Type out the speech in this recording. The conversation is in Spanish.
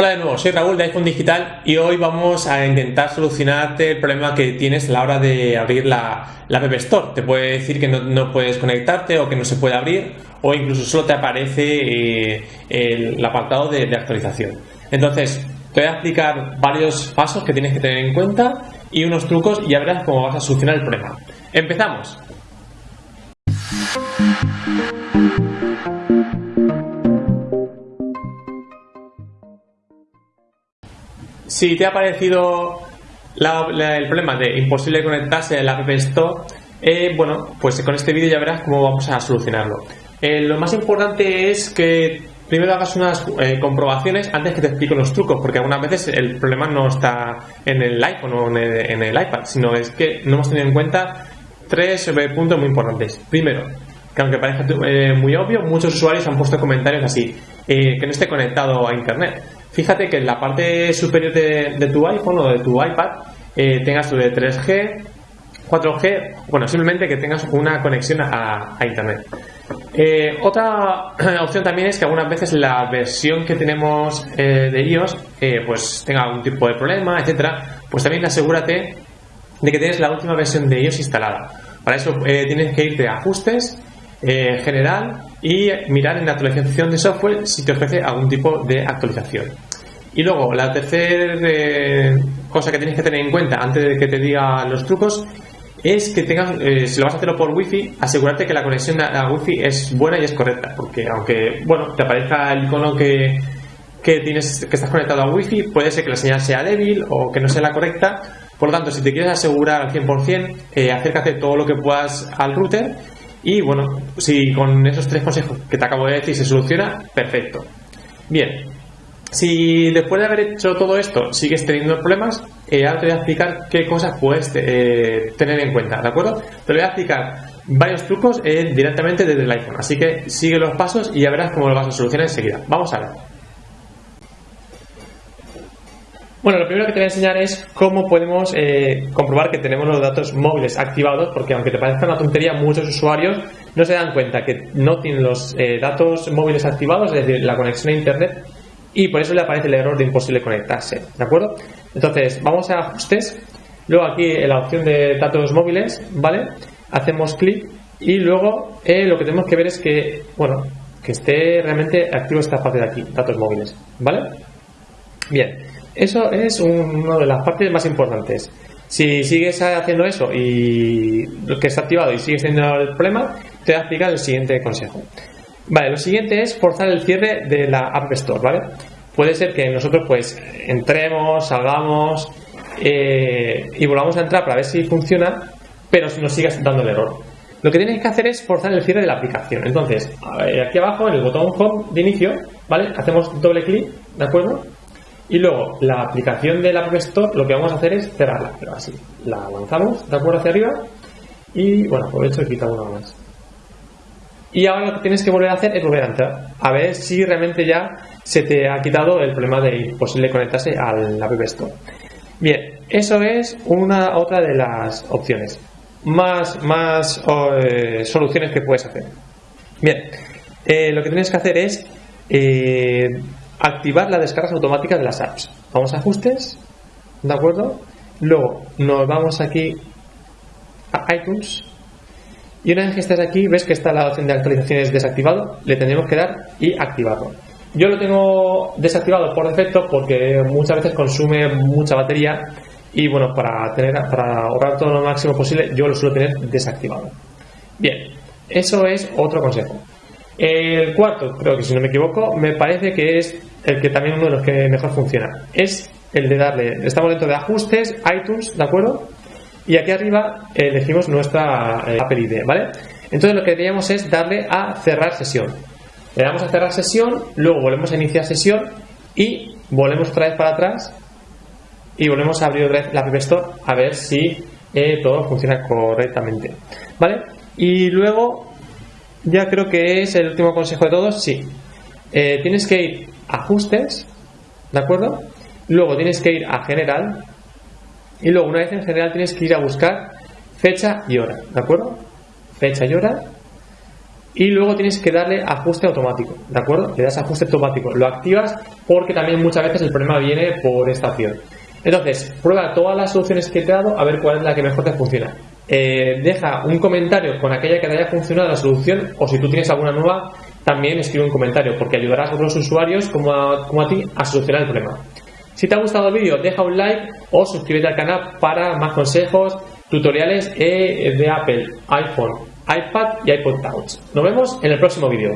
Hola de nuevo, soy Raúl de iPhone Digital y hoy vamos a intentar solucionarte el problema que tienes a la hora de abrir la, la App Store. Te puede decir que no, puedes conectarte o que no se puede abrir o incluso solo te aparece eh, el, apartado de, de actualización. Entonces, te voy a explicar varios pasos que tienes que tener en cuenta y unos trucos y ya verás cómo vas a solucionar el problema. ¡Empezamos! Si te ha parecido el problema de imposible conectarse a la App Store, eh, bueno, pues con este vídeo ya verás cómo vamos a solucionarlo. Eh, lo más importante es que primero hagas unas eh, comprobaciones antes que te explique los trucos, porque algunas veces el problema no está en el iPhone o en el, iPad, sino es que no hemos tenido en cuenta tres puntos muy importantes. Primero, que aunque parezca muy obvio, muchos usuarios han puesto comentarios así, que no esté conectado a Internet. Fíjate que en la parte superior de, tu iPhone o de tu iPad eh, tengas lo de 3G, 4G, bueno, simplemente que tengas una conexión a, Internet. Eh, otra opción también es que algunas veces la versión que tenemos eh, de iOS pues tenga algún tipo de problema, etcétera. Pues también asegúrate de que tienes la última versión de iOS instalada. Para eso tienes que irte a ajustes, general y mirar en la actualización de software si te ofrece algún tipo de actualización. Y luego, la tercera eh, cosa que tienes que tener en cuenta antes de que te diga los trucos es que tengas, eh, si lo vas a hacerlo por wifi, asegurarte que la conexión a wifi es buena y es correcta, porque aunque, bueno, te aparezca el icono que, que tienes, que estás conectado a wifi, puede ser que la señal sea débil o que no sea la correcta, por lo tanto, si te quieres asegurar al 100%, eh, acércate todo lo que puedas al router y bueno, si con esos tres consejos que te acabo de decir se soluciona, perfecto. Bien, si después de haber hecho todo esto sigues teniendo problemas, eh, ahora te voy a explicar qué cosas puedes eh, tener en cuenta, ¿de acuerdo? Te voy a explicar varios trucos eh, directamente desde el iPhone, así que sigue los pasos y ya verás cómo lo vas a solucionar enseguida. Vamos a ver. Bueno, lo primero que te voy a enseñar es cómo podemos comprobar que tenemos los datos móviles activados, porque aunque te parezca una tontería, muchos usuarios no se dan cuenta que no tienen los datos móviles activados, es decir, la conexión a Internet, y por eso le aparece el error de imposible conectarse, ¿de acuerdo? Entonces, vamos a ajustes, luego aquí en la opción de datos móviles, ¿vale? Hacemos clic y luego eh, lo que tenemos que ver es que, bueno, que esté realmente activo esta parte de aquí, datos móviles, ¿vale? Bien, eso es una de las partes más importantes. Si sigues haciendo eso y lo que está activado y sigues teniendo el problema, te voy a el siguiente consejo. Vale, lo siguiente es forzar el cierre de la App Store, ¿vale? Puede ser que nosotros pues entremos, salgamos eh, y volvamos a entrar para ver si funciona, pero si nos sigue dando el error. Lo que tienes que hacer es forzar el cierre de la aplicación. Entonces, aquí abajo en el botón Home de inicio, ¿vale? Hacemos doble clic, ¿de acuerdo? Y luego la aplicación de la App Store lo que vamos a hacer es cerrarla, pero así. La avanzamos, ¿de acuerdo? Hacia arriba y bueno, aprovecho y quito una más. Y ahora lo que tienes que volver a hacer es volver a entrar, a ver si realmente ya se te ha quitado el problema de imposible conectarse al App Store. Bien, eso es una otra de las opciones. Más, más eh, soluciones que puedes hacer. Bien, eh, lo que tienes que hacer es eh, activar las descargas automáticas de las apps. Vamos a ajustes, ¿de acuerdo? Luego nos vamos aquí a iTunes y una vez que estés aquí, ves que está la opción de actualizaciones desactivado, le tendremos que dar y activarlo. Yo lo tengo desactivado por defecto porque muchas veces consume mucha batería y bueno, para, tener, para ahorrar todo lo máximo posible, yo lo suelo tener desactivado. Bien, eso es otro consejo. El cuarto, creo que si no me equivoco, me parece que es el que también uno de los que mejor funciona. Es el de darle, estamos dentro de ajustes, iTunes, ¿de acuerdo? Y aquí arriba elegimos nuestra eh, ID, ¿vale? Entonces lo que queríamos es darle a cerrar sesión. Le damos a cerrar sesión, luego volvemos a iniciar sesión y volvemos otra vez para atrás y volvemos a abrir otra vez la App Store a ver si eh, todo funciona correctamente, ¿vale? Y luego ya creo que es el último consejo de todos, sí. Eh, tienes que ir a ajustes, ¿de acuerdo? Luego tienes que ir a general y luego, una vez en general, tienes que ir a buscar fecha y hora, ¿de acuerdo? Fecha y hora. y luego tienes que darle ajuste automático, ¿de acuerdo? Le das ajuste automático, lo activas porque también muchas veces el problema viene por esta opción. Entonces, prueba todas las soluciones que te he dado a ver cuál es la que mejor te funciona. Eh, deja un comentario con aquella que te haya funcionado la solución o si tú tienes alguna nueva, también escribe un comentario porque ayudarás a otros usuarios como a, como a ti a solucionar el problema. Si te ha gustado el vídeo, deja un like o suscríbete al canal para más consejos, tutoriales eh, de Apple, iPhone, iPad y iPod Touch. Nos vemos en el próximo vídeo.